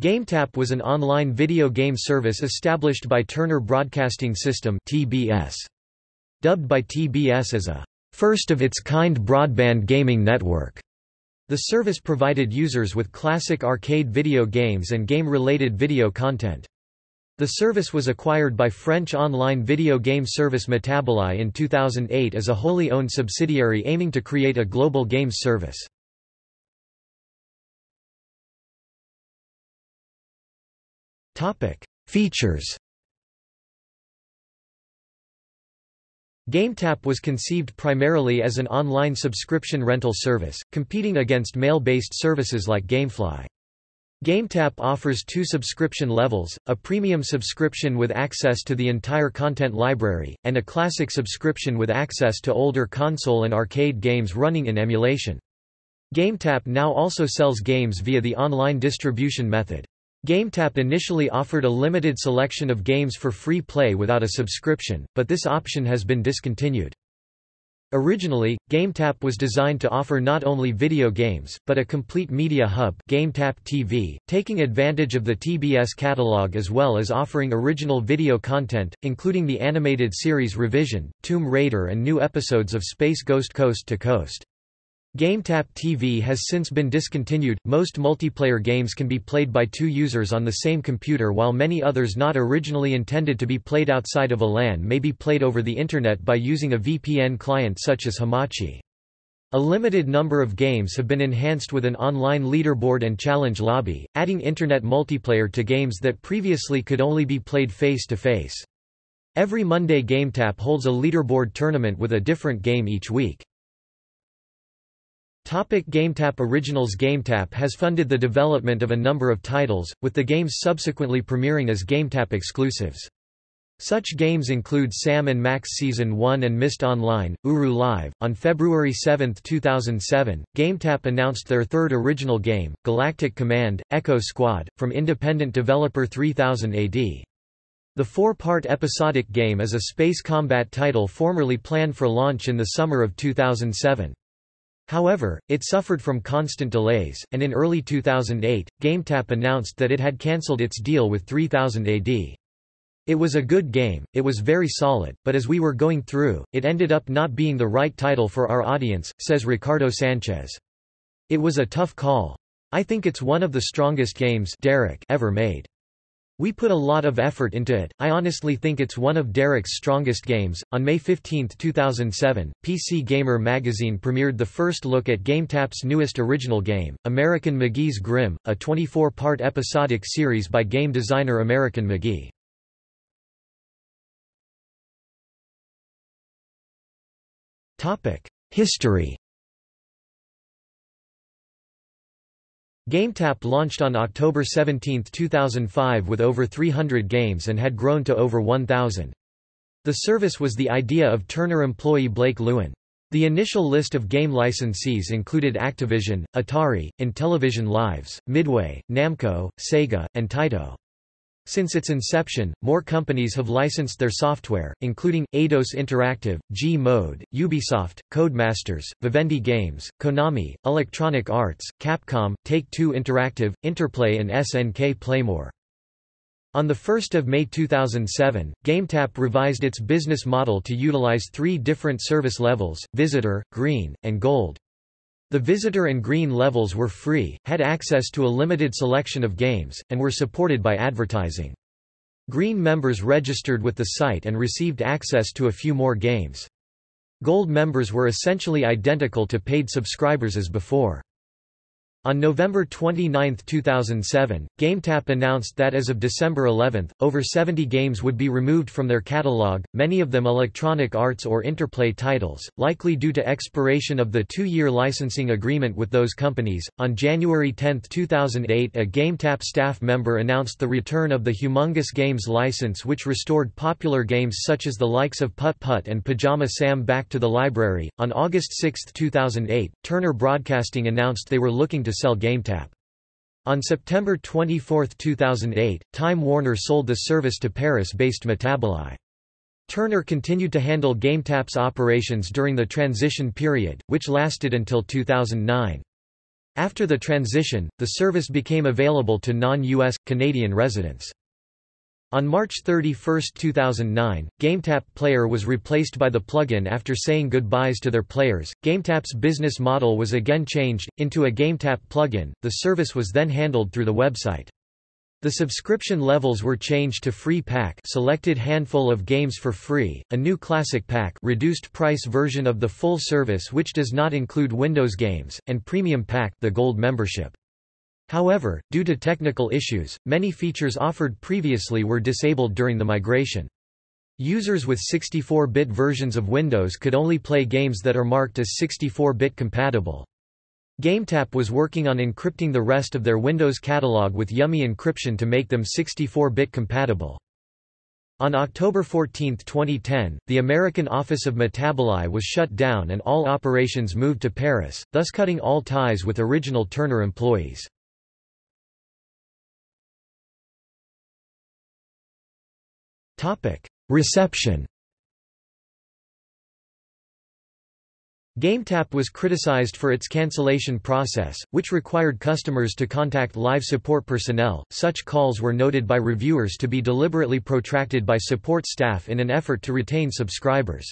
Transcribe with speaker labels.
Speaker 1: GameTap was an online video game service established by Turner Broadcasting System (TBS). Dubbed by TBS as a first-of-its-kind broadband gaming network. The service provided users with classic arcade video games and game-related video content. The service was acquired by French online video game service Metaboli in 2008 as a wholly owned subsidiary aiming to create a global games service. Features GameTap was conceived primarily as an online subscription rental service, competing against mail-based services like Gamefly. GameTap offers two subscription levels, a premium subscription with access to the entire content library, and a classic subscription with access to older console and arcade games running in emulation. GameTap now also sells games via the online distribution method. GameTap initially offered a limited selection of games for free play without a subscription, but this option has been discontinued. Originally, GameTap was designed to offer not only video games, but a complete media hub GameTap TV, taking advantage of the TBS catalog as well as offering original video content, including the animated series Revision, Tomb Raider and new episodes of Space Ghost Coast to Coast. GameTap TV has since been discontinued. Most multiplayer games can be played by two users on the same computer while many others not originally intended to be played outside of a LAN may be played over the Internet by using a VPN client such as Hamachi. A limited number of games have been enhanced with an online leaderboard and challenge lobby, adding Internet multiplayer to games that previously could only be played face-to-face. Every Monday GameTap holds a leaderboard tournament with a different game each week. Topic GameTap Originals GameTap has funded the development of a number of titles, with the games subsequently premiering as GameTap exclusives. Such games include Sam Max Season 1 and Myst Online, Uru Live. On February 7, 2007, GameTap announced their third original game, Galactic Command Echo Squad, from independent developer 3000 AD. The four-part episodic game is a space combat title formerly planned for launch in the summer of 2007. However, it suffered from constant delays, and in early 2008, GameTap announced that it had cancelled its deal with 3000 AD. It was a good game, it was very solid, but as we were going through, it ended up not being the right title for our audience, says Ricardo Sanchez. It was a tough call. I think it's one of the strongest games Derek ever made. We put a lot of effort into it. I honestly think it's one of Derek's strongest games. On May 15, 2007, PC Gamer magazine premiered the first look at GameTap's newest original game, American McGee's Grimm, a 24-part episodic series by game designer American McGee. History GameTap launched on October 17, 2005 with over 300 games and had grown to over 1,000. The service was the idea of Turner employee Blake Lewin. The initial list of game licensees included Activision, Atari, Intellivision Lives, Midway, Namco, Sega, and Taito. Since its inception, more companies have licensed their software, including, Eidos Interactive, G-Mode, Ubisoft, Codemasters, Vivendi Games, Konami, Electronic Arts, Capcom, Take-Two Interactive, Interplay and SNK Playmore. On 1 May 2007, GameTap revised its business model to utilize three different service levels, Visitor, Green, and Gold. The visitor and green levels were free, had access to a limited selection of games, and were supported by advertising. Green members registered with the site and received access to a few more games. Gold members were essentially identical to paid subscribers as before. On November 29, 2007, GameTap announced that as of December 11, over 70 games would be removed from their catalog, many of them Electronic Arts or Interplay titles, likely due to expiration of the two-year licensing agreement with those companies. On January 10, 2008, a GameTap staff member announced the return of the Humongous Games license which restored popular games such as the likes of Putt Putt and Pajama Sam back to the library. On August 6, 2008, Turner Broadcasting announced they were looking to to sell GameTap. On September 24, 2008, Time Warner sold the service to Paris-based Metaboli. Turner continued to handle GameTap's operations during the transition period, which lasted until 2009. After the transition, the service became available to non-US, Canadian residents. On March 31, 2009, GameTap Player was replaced by the plugin after saying goodbyes to their players. GameTap's business model was again changed into a GameTap plugin. The service was then handled through the website. The subscription levels were changed to free pack selected handful of games for free, a new classic pack reduced price version of the full service which does not include Windows games, and premium pack the gold membership. However, due to technical issues, many features offered previously were disabled during the migration. Users with 64-bit versions of Windows could only play games that are marked as 64-bit compatible. GameTap was working on encrypting the rest of their Windows catalog with Yummy encryption to make them 64-bit compatible. On October 14, 2010, the American office of Metaboli was shut down and all operations moved to Paris, thus cutting all ties with original Turner employees. Reception GameTap was criticized for its cancellation process, which required customers to contact live support personnel. Such calls were noted by reviewers to be deliberately protracted by support staff in an effort to retain subscribers.